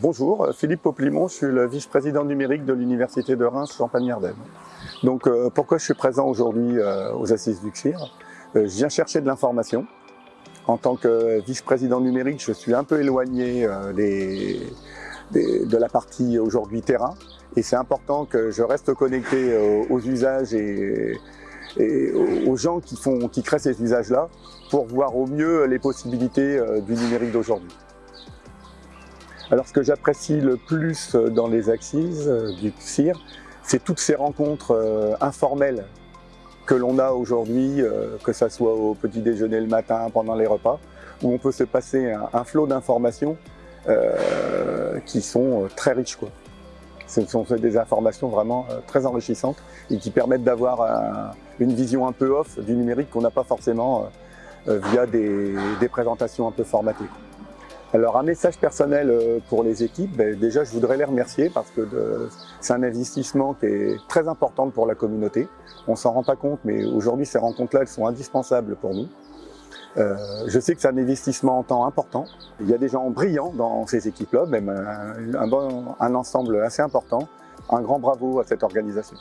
bonjour, Philippe Poplimon, je suis le vice-président numérique de l'Université de Reims Champagne-Ardenne. Donc euh, pourquoi je suis présent aujourd'hui euh, aux Assises du CIR Je viens chercher de l'information. En tant que vice-président numérique, je suis un peu éloigné des, de la partie aujourd'hui terrain et c'est important que je reste connecté aux, usages et, aux gens qui créent ces usages-là pour voir au mieux les possibilités du numérique d'aujourd'hui. Alors ce que j'apprécie le plus dans les axes euh, du CIR, c'est toutes ces rencontres euh, informelles que l'on a aujourd'hui, euh, que ce soit au petit déjeuner le matin, pendant les repas, où on peut se passer un, flot d'informations qui sont très riches. Ce sont des informations vraiment très enrichissantes et qui permettent d'avoir une vision un peu off du numérique qu'on n'a pas forcément via des, présentations un peu formatées. Alors un message personnel euh, pour les équipes, ben, déjà je voudrais les remercier parce que c'est un investissement qui est très important pour la communauté. On s'en rend pas compte mais aujourd'hui ces rencontres-là elles sont indispensables pour nous. Euh, je sais que c'est un investissement en temps important. Il y a des gens brillants dans ces équipes-là, même un ensemble assez important. Un grand bravo à cette organisation.